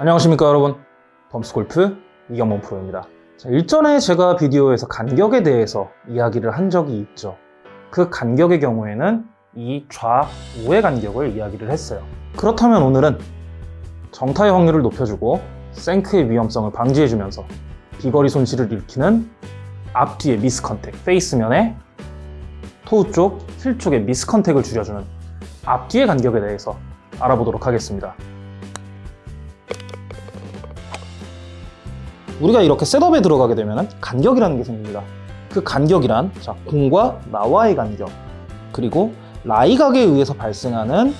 안녕하십니까 여러분. 범스골프 이경범 프로입니다. 자, 일전에 제가 비디오에서 간격에 대해서 이야기를 한 적이 있죠. 그 간격의 경우에는 이 좌우의 간격을 이야기를 했어요. 그렇다면 오늘은 정타의 확률을 높여주고 shank의 위험성을 방지해주면서 비거리 손실을 일으키는 앞뒤의 miss contact face면에 toe 쪽, 힐 쪽의 miss contact을 줄여주는 앞뒤의 간격에 대해서 알아보도록 하겠습니다 우리가 이렇게 셋업에 들어가게 되면 간격이라는 게 생깁니다. 그 간격이란 자, 공과 나와의 간격 그리고 라이각에 의해서 발생하는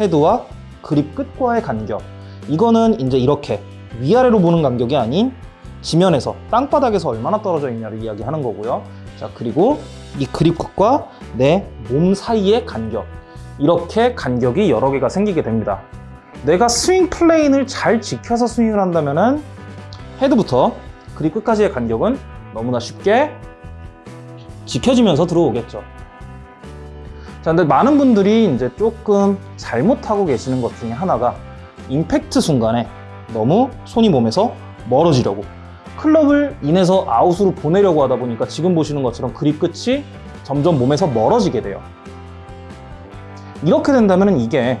헤드와 그립 끝과의 간격 이거는 이제 이렇게 위아래로 보는 간격이 아닌 지면에서 땅바닥에서 얼마나 떨어져 있냐를 이야기하는 거고요. 자 그리고 이 그립 끝과 내 몸 사이의 간격 이렇게 간격이 여러 개가 생기게 됩니다. 내가 swing plane을 잘 지켜서 스윙을 한다면은 헤드부터 그립 끝까지의 간격은 너무나 쉽게 지켜지면서 들어오겠죠. 자, 근데 많은 분들이 이제 조금 잘못하고 계시는 것 중에 하나가 임팩트 순간에 너무 손이 몸에서 멀어지려고 클럽을 인에서 아웃으로 보내려고 하다 보니까 지금 보시는 것처럼 그립 끝이 점점 몸에서 멀어지게 돼요. 이렇게 된다면 이게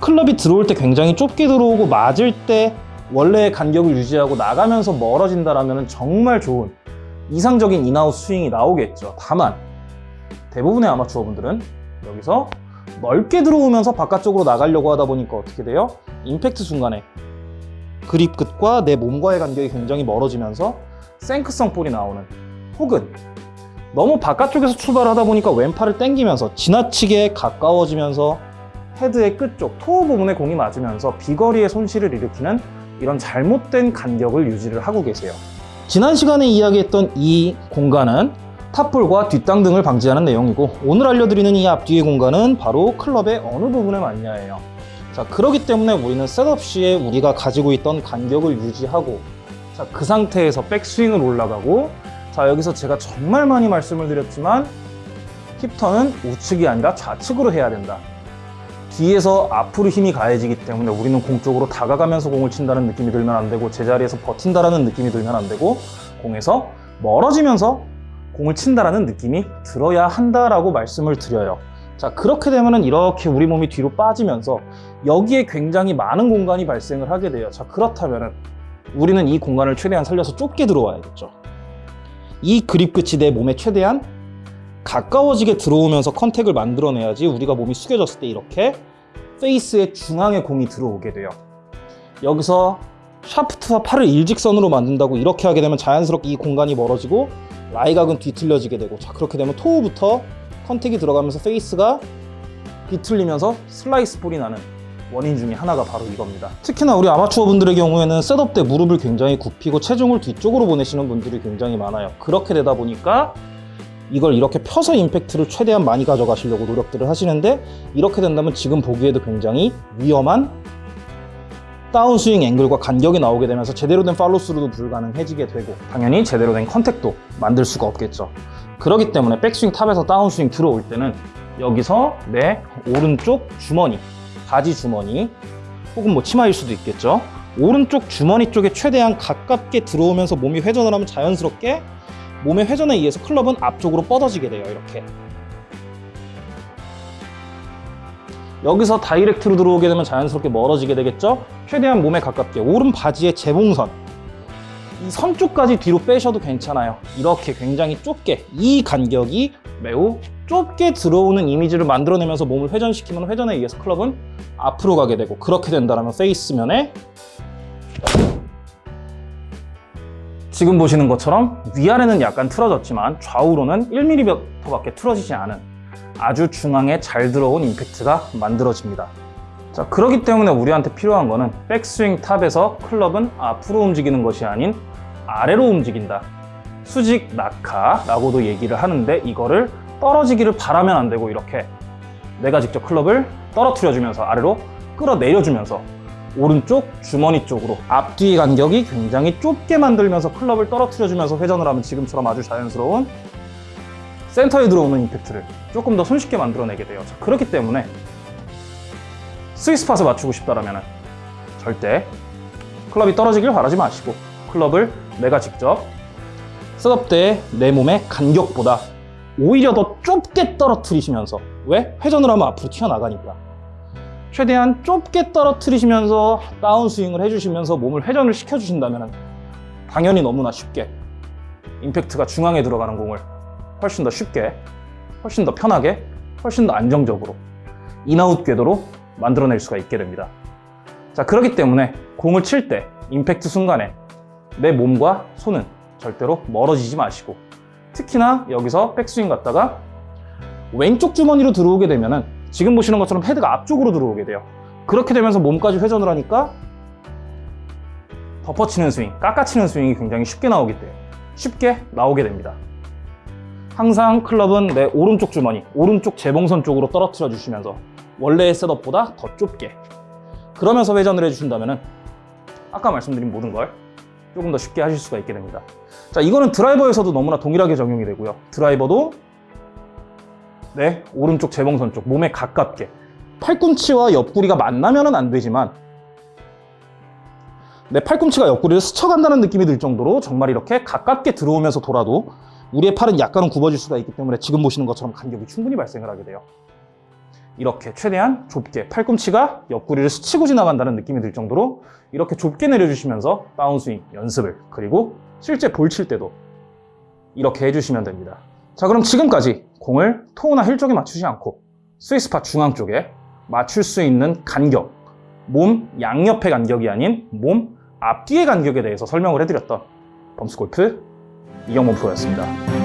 클럽이 들어올 때 굉장히 좁게 들어오고 맞을 때 원래의 간격을 유지하고 나가면서 멀어진다면 정말 좋은 이상적인 인아웃 스윙이 나오겠죠. 다만 대부분의 아마추어 분들은 여기서 넓게 들어오면서 바깥쪽으로 나가려고 하다 보니까 어떻게 돼요? 임팩트 순간에 그립 끝과 내 몸과의 간격이 굉장히 멀어지면서 생크성 볼이 나오는 혹은 너무 바깥쪽에서 출발하다 보니까 왼팔을 당기면서 지나치게 가까워지면서 헤드의 끝쪽, 토어 부분에 공이 맞으면서 비거리의 손실을 일으키는 이런 잘못된 간격을 유지를 하고 계세요. 지난 시간에 이야기했던 이 공간은 탑볼과 뒷땅 등을 방지하는 내용이고 오늘 알려드리는 이 앞뒤의 공간은 바로 클럽의 어느 부분에 맞냐예요. 자 그렇기 때문에 우리는 셋업 시에 우리가 가지고 있던 간격을 유지하고 자, 그 상태에서 백스윙을 올라가고 자 여기서 제가 정말 많이 말씀을 드렸지만 힙턴은 우측이 아니라 좌측으로 해야 된다. 뒤에서 앞으로 힘이 가해지기 때문에 우리는 공 쪽으로 다가가면서 공을 친다는 느낌이 들면 안 되고 제자리에서 버틴다라는 느낌이 들면 안 되고 공에서 멀어지면서 공을 친다라는 느낌이 들어야 한다라고 말씀을 드려요. 자 그렇게 되면은 이렇게 우리 몸이 뒤로 빠지면서 여기에 굉장히 많은 공간이 발생을 하게 돼요. 자 그렇다면은 우리는 이 공간을 최대한 살려서 좁게 들어와야겠죠. 이 그립 끝이 내 몸에 최대한 가까워지게 들어오면서 컨택을 만들어내야지 우리가 몸이 숙여졌을 때 이렇게 페이스의 중앙에 공이 들어오게 돼요. 여기서 샤프트와 팔을 일직선으로 만든다고 이렇게 하게 되면 자연스럽게 이 공간이 멀어지고 lie각은 뒤틀려지게 되고 자 그렇게 되면 toe부터 contact이 들어가면서 페이스가 뒤틀리면서 슬라이스 볼이 나는 원인 중에 하나가 바로 이겁니다. 특히나 우리 아마추어 분들의 경우에는 setup 때 무릎을 굉장히 굽히고 체중을 뒤쪽으로 보내시는 분들이 굉장히 많아요. 그렇게 되다 보니까 이걸 이렇게 펴서 임팩트를 최대한 많이 가져가시려고 노력들을 하시는데 이렇게 된다면 지금 보기에도 굉장히 위험한 다운스윙 앵글과 간격이 나오게 되면서 제대로 된 팔로스루도 불가능해지게 되고 당연히 제대로 된 contact도 만들 수가 없겠죠. 그렇기 때문에 백스윙 top에서 다운스윙 들어올 때는 여기서 내 오른쪽 주머니 바지 주머니 혹은 뭐 치마일 수도 있겠죠. 오른쪽 주머니 쪽에 최대한 가깝게 들어오면서 몸이 회전을 하면 자연스럽게 몸의 회전에 의해서 클럽은 앞쪽으로 뻗어지게 돼요 이렇게. 여기서 direct로 들어오게 되면 자연스럽게 멀어지게 되겠죠? 최대한 몸에 가깝게. 오른 바지의 재봉선. 이 선 쪽까지 뒤로 빼셔도 괜찮아요. 이렇게 굉장히 좁게 이 간격이 매우 좁게 들어오는 이미지를 만들어내면서 몸을 회전시키면 회전에 의해서 클럽은 앞으로 가게 되고 그렇게 된다면 페이스면에 지금 보시는 것처럼 위아래는 약간 틀어졌지만 좌우로는 1mm밖에 틀어지지 않은 아주 중앙에 잘 들어온 임팩트가 만들어집니다. 자, 그렇기 때문에 우리한테 필요한 거는 백스윙 탑에서 클럽은 앞으로 움직이는 것이 아닌 아래로 움직인다. 수직 낙하라고도 얘기를 하는데 이거를 떨어지기를 바라면 안 되고 이렇게 내가 직접 클럽을 떨어뜨려 주면서 아래로 끌어내려 주면서 오른쪽 주머니 쪽으로 앞뒤 간격이 굉장히 좁게 만들면서 클럽을 떨어뜨려 주면서 회전을 하면 지금처럼 아주 자연스러운 센터에 들어오는 임팩트를 조금 더 손쉽게 만들어내게 돼요 자, 그렇기 때문에 스위스팟을 맞추고 싶다면 절대 클럽이 떨어지길 바라지 마시고 클럽을 내가 직접 셋업 때내 몸의 간격보다 오히려 더 좁게 떨어뜨리시면서 왜? 회전을 하면 앞으로 튀어나가니까 최대한 좁게 떨어뜨리시면서 다운스윙을 해주시면서 몸을 회전을 시켜주신다면 당연히 너무나 쉽게 임팩트가 중앙에 들어가는 공을 훨씬 더 쉽게 훨씬 더 편하게 훨씬 더 안정적으로 인아웃 궤도로 만들어낼 수가 있게 됩니다. 자 그렇기 때문에 공을 칠 때 임팩트 순간에 내 몸과 손은 절대로 멀어지지 마시고 특히나 여기서 백스윙 갔다가 왼쪽 주머니로 들어오게 되면 은 지금 보시는 것처럼 헤드가 앞쪽으로 들어오게 돼요. 그렇게 되면서 몸까지 회전을 하니까 덮어치는 스윙, 깎아치는 스윙이 굉장히 쉽게 나오기 때문에 쉽게 나오게 됩니다. 항상 클럽은 내 오른쪽 주머니, 오른쪽 재봉선 쪽으로 떨어뜨려 주시면서 원래의 셋업보다 더 좁게. 그러면서 회전을 해주신다면 아까 말씀드린 모든 걸 조금 더 쉽게 하실 수가 있게 됩니다. 자 이거는 드라이버에서도 너무나 동일하게 적용이 되고요. 드라이버도 네? 오른쪽 재봉선 쪽 몸에 가깝게. 팔꿈치와 옆구리가 만나면은 안 되지만 내 팔꿈치가 옆구리를 스쳐간다는 느낌이 들 정도로 정말 이렇게 가깝게 들어오면서 돌아도 우리의 팔은 약간은 굽어질 수가 있기 때문에 지금 보시는 것처럼 간격이 충분히 발생을 하게 돼요. 이렇게 최대한 좁게 팔꿈치가 옆구리를 스치고 지나간다는 느낌이 들 정도로 이렇게 좁게 내려주시면서 다운스윙 연습을 그리고 실제 볼 칠 때도 이렇게 해주시면 됩니다 자 그럼 지금까지 공을 토우나 힐 쪽에 맞추지 않고 스위스파 중앙 쪽에 맞출 수 있는 간격 몸 양옆의 간격이 아닌 몸 앞뒤의 간격에 대해서 설명을 해드렸던 범스골프 이경범 프로였습니다